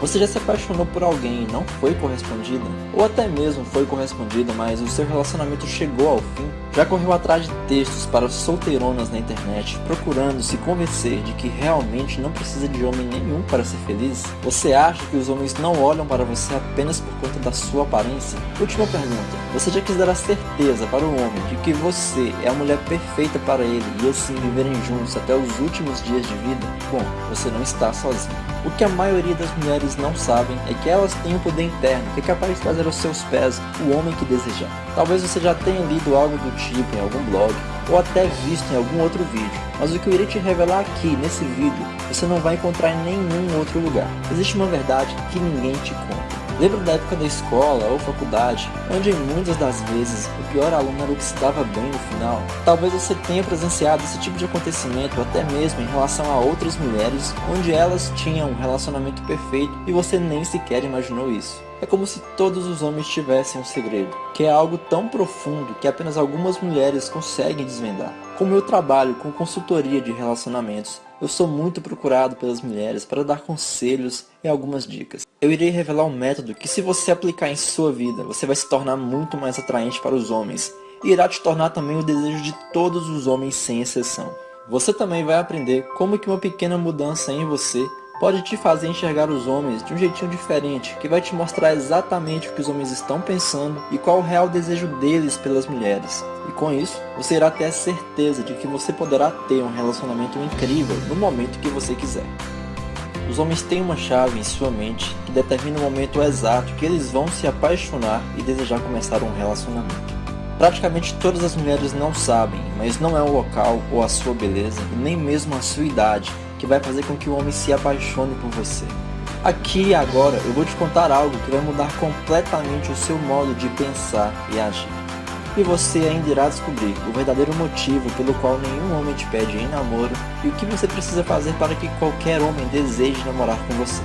Você já se apaixonou por alguém e não foi correspondida? Ou até mesmo foi correspondida, mas o seu relacionamento chegou ao fim? Já correu atrás de textos para solteironas na internet, procurando se convencer de que realmente não precisa de homem nenhum para ser feliz? Você acha que os homens não olham para você apenas por conta da sua aparência? Última pergunta. Você já quis dar a certeza para o homem de que você é a mulher perfeita para ele e assim viverem juntos até os últimos dias de vida? Bom, você não está sozinho. O que a maioria das mulheres não sabem é que elas têm um poder interno que é capaz de trazer aos seus pés o homem que desejar. Talvez você já tenha lido algo do tipo em algum blog ou até visto em algum outro vídeo, mas o que eu irei te revelar aqui nesse vídeo você não vai encontrar em nenhum outro lugar. Existe uma verdade que ninguém te conta. Lembro da época da escola ou faculdade, onde muitas das vezes o pior aluno era o que se dava bem no final. Talvez você tenha presenciado esse tipo de acontecimento até mesmo em relação a outras mulheres, onde elas tinham um relacionamento perfeito e você nem sequer imaginou isso. É como se todos os homens tivessem um segredo, que é algo tão profundo que apenas algumas mulheres conseguem desvendar. Como eu trabalho com consultoria de relacionamentos, eu sou muito procurado pelas mulheres para dar conselhos e algumas dicas. Eu irei revelar um método que se você aplicar em sua vida, você vai se tornar muito mais atraente para os homens e irá te tornar também o desejo de todos os homens sem exceção. Você também vai aprender como que uma pequena mudança em você pode te fazer enxergar os homens de um jeitinho diferente, que vai te mostrar exatamente o que os homens estão pensando e qual o real desejo deles pelas mulheres. E com isso, você irá ter a certeza de que você poderá ter um relacionamento incrível no momento que você quiser. Os homens têm uma chave em sua mente que determina o momento exato que eles vão se apaixonar e desejar começar um relacionamento. Praticamente todas as mulheres não sabem, mas não é o local ou a sua beleza, nem mesmo a sua idade, que vai fazer com que o homem se apaixone por você. Aqui e agora eu vou te contar algo que vai mudar completamente o seu modo de pensar e agir. E você ainda irá descobrir o verdadeiro motivo pelo qual nenhum homem te pede em namoro e o que você precisa fazer para que qualquer homem deseje namorar com você.